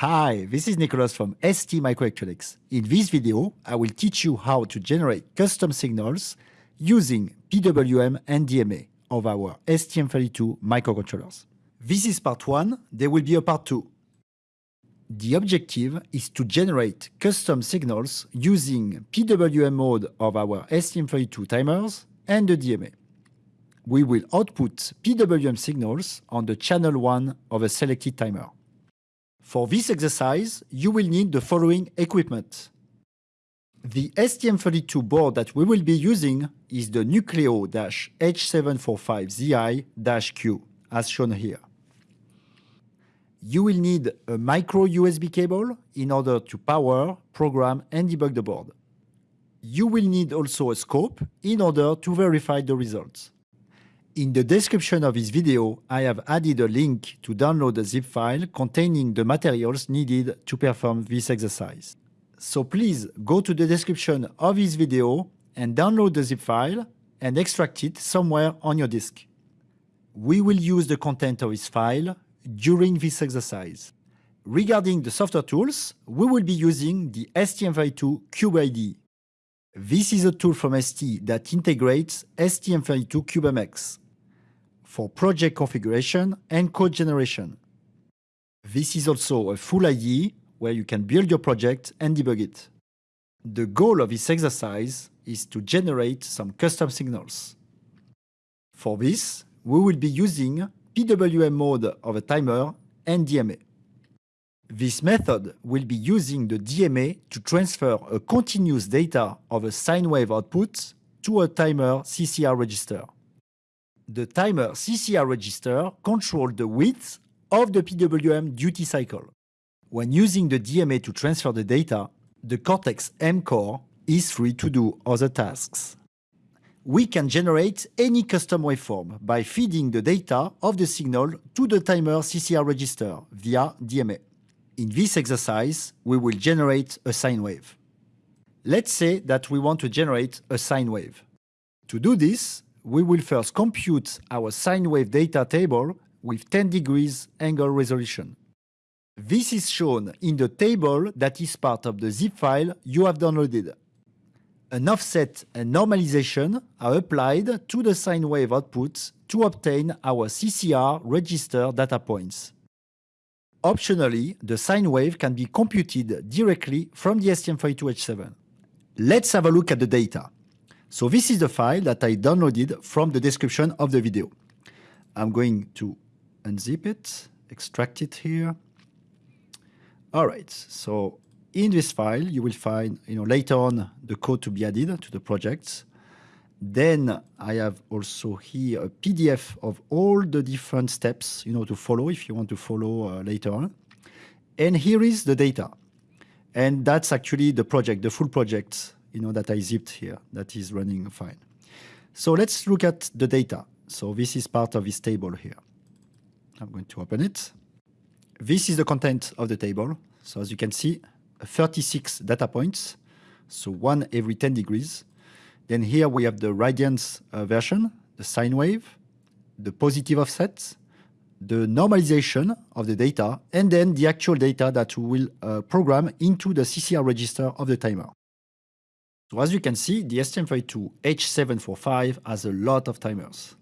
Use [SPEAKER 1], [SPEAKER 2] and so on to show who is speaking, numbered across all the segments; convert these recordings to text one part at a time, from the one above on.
[SPEAKER 1] Hi, this is Nicholas from ST Microelectronics. In this video, I will teach you how to generate custom signals using PWM and DMA of our STM32 microcontrollers. This is part 1, there will be a part 2. The objective is to generate custom signals using PWM mode of our STM32 timers and the DMA. We will output PWM signals on the channel 1 of a selected timer. For this exercise, you will need the following equipment. The STM32 board that we will be using is the Nucleo-H745ZI-Q, as shown here. You will need a micro USB cable in order to power, program, and debug the board. You will need also a scope in order to verify the results. In the description of this video, I have added a link to download a zip file containing the materials needed to perform this exercise. So please go to the description of this video and download the zip file and extract it somewhere on your disk. We will use the content of this file during this exercise. Regarding the software tools, we will be using the STM32 CubeIDE. This is a tool from ST that integrates STM32 CubeMX for project configuration and code generation. This is also a full IDE where you can build your project and debug it. The goal of this exercise is to generate some custom signals. For this, we will be using PWM mode of a timer and DMA. This method will be using the DMA to transfer a continuous data of a sine wave output to a timer CCR register the timer CCR register controls the width of the PWM duty cycle. When using the DMA to transfer the data, the Cortex-M core is free to do other tasks. We can generate any custom waveform by feeding the data of the signal to the timer CCR register via DMA. In this exercise, we will generate a sine wave. Let's say that we want to generate a sine wave. To do this, we will first compute our sine wave data table with 10 degrees angle resolution. This is shown in the table that is part of the zip file you have downloaded. An offset and normalization are applied to the sine wave output to obtain our CCR register data points. Optionally, the sine wave can be computed directly from the STM32H7. Let's have a look at the data. So this is the file that I downloaded from the description of the video. I'm going to unzip it, extract it here. All right, so in this file, you will find, you know, later on the code to be added to the project. Then I have also here a PDF of all the different steps, you know, to follow if you want to follow uh, later on. And here is the data. And that's actually the project, the full project you know, that I zipped here that is running fine. So let's look at the data. So this is part of this table here. I'm going to open it. This is the content of the table. So as you can see, 36 data points, so one every 10 degrees. Then here we have the radians uh, version, the sine wave, the positive offset, the normalization of the data, and then the actual data that we will uh, program into the CCR register of the timer. So as you can see, the STM32 H745 has a lot of timers.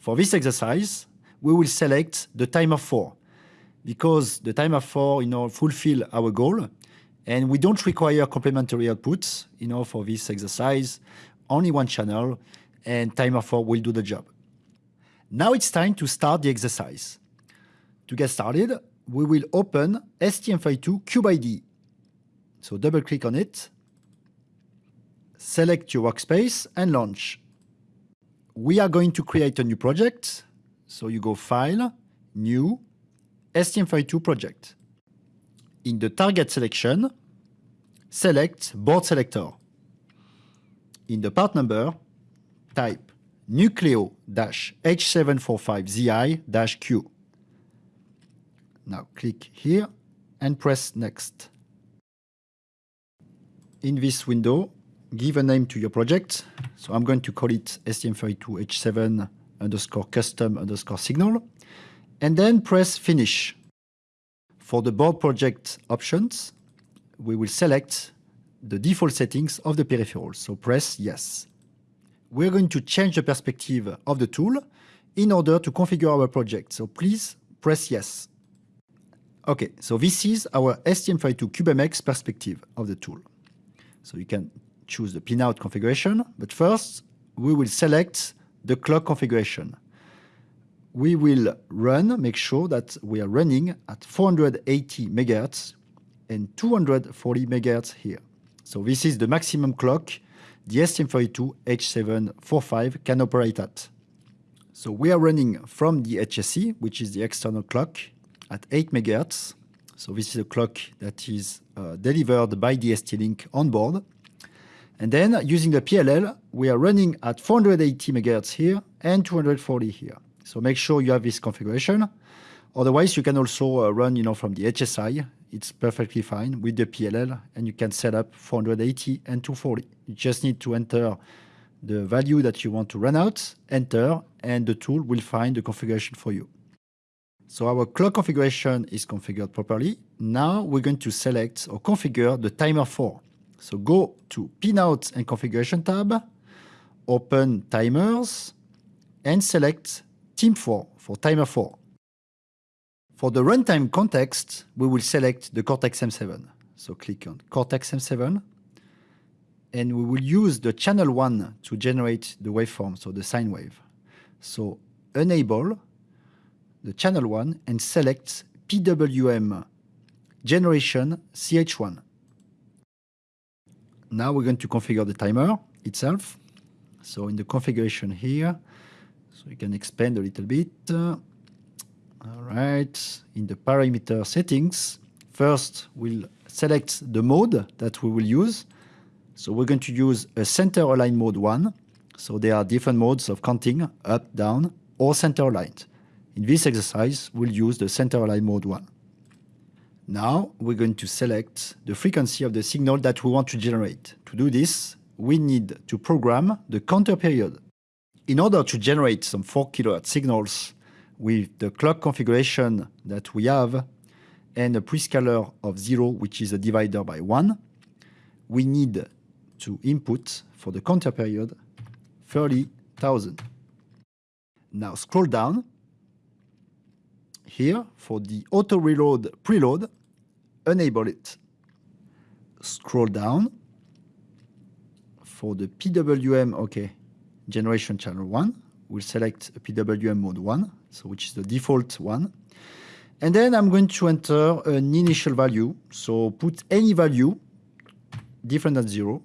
[SPEAKER 1] For this exercise, we will select the timer 4 because the timer 4 you know, fulfill our goal and we don't require complementary outputs you know, for this exercise, only one channel and timer 4 will do the job. Now it's time to start the exercise. To get started, we will open STM32 CubeIDE. So double click on it select your workspace and launch. We are going to create a new project. So you go File, New, STM32 project. In the target selection, select board selector. In the part number, type Nucleo-H745ZI-Q. Now click here and press Next. In this window, give a name to your project. So I'm going to call it STM32H7 underscore custom underscore signal, and then press finish. For the board project options, we will select the default settings of the peripheral. So press yes. We're going to change the perspective of the tool in order to configure our project. So please press yes. Okay, so this is our STM32 CubeMX perspective of the tool. So you can choose the pinout configuration, but first we will select the clock configuration. We will run, make sure that we are running at 480 MHz and 240 MHz here. So this is the maximum clock the STM32 H745 can operate at. So we are running from the HSE, which is the external clock, at 8 MHz. So this is a clock that is uh, delivered by the ST-Link on board. And then using the PLL, we are running at 480 MHz here and 240 here. So make sure you have this configuration. Otherwise, you can also uh, run you know, from the HSI it's perfectly fine with the PLL and you can set up 480 and 240. You just need to enter the value that you want to run out, enter, and the tool will find the configuration for you. So our clock configuration is configured properly. Now we're going to select or configure the timer 4. So go to Pinout and Configuration tab, open Timers, and select TIM 4 for timer 4. For the runtime context, we will select the Cortex-M7. So click on Cortex-M7, and we will use the channel 1 to generate the waveform, so the sine wave. So enable the channel 1 and select PWM generation CH1. Now we're going to configure the timer itself. So in the configuration here, so you can expand a little bit. All right, in the parameter settings, first we'll select the mode that we will use. So we're going to use a center align mode 1. So there are different modes of counting, up, down, or center aligned. In this exercise, we'll use the center align mode 1. Now we're going to select the frequency of the signal that we want to generate. To do this, we need to program the counter period. In order to generate some 4 kHz signals with the clock configuration that we have and a prescaler of 0, which is a divider by 1, we need to input for the counter period 30,000. Now scroll down here for the auto reload preload, enable it. Scroll down for the PWM, okay, generation channel 1, we'll select PWM mode 1, so which is the default one. And then I'm going to enter an initial value. So put any value different than zero.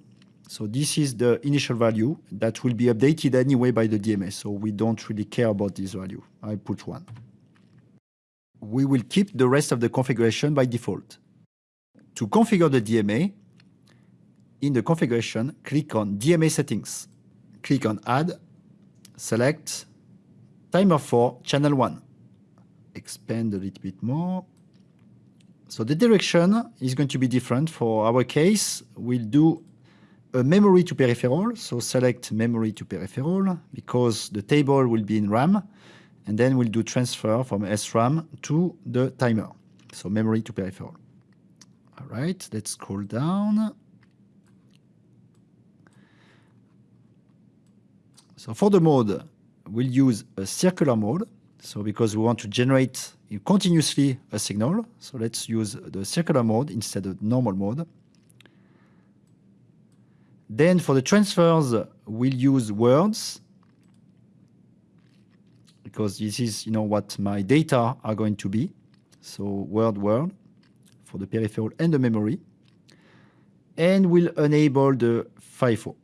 [SPEAKER 1] So this is the initial value that will be updated anyway by the DMA. So we don't really care about this value. I put one. We will keep the rest of the configuration by default. To configure the DMA, in the configuration, click on DMA settings. Click on add, select Timer 4, channel 1. Expand a little bit more. So the direction is going to be different. For our case, we'll do a memory to peripheral. So select memory to peripheral because the table will be in RAM. And then we'll do transfer from SRAM to the timer. So memory to peripheral. All right, let's scroll down. So for the mode, we'll use a circular mode. So because we want to generate continuously a signal, so let's use the circular mode instead of normal mode. Then for the transfers, we'll use words because this is, you know, what my data are going to be. So word, word for the peripheral and the memory. And we'll enable the FIFO.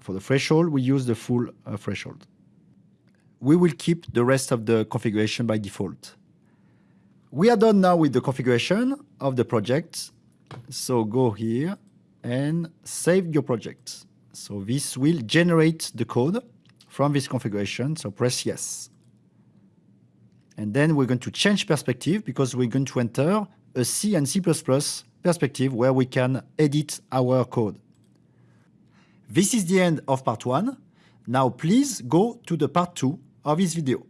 [SPEAKER 1] For the threshold, we use the full uh, threshold. We will keep the rest of the configuration by default. We are done now with the configuration of the project. So go here and save your project. So this will generate the code from this configuration. So press yes. And then we're going to change perspective because we're going to enter a C and C++ perspective where we can edit our code. This is the end of part one. Now please go to the part two of this video.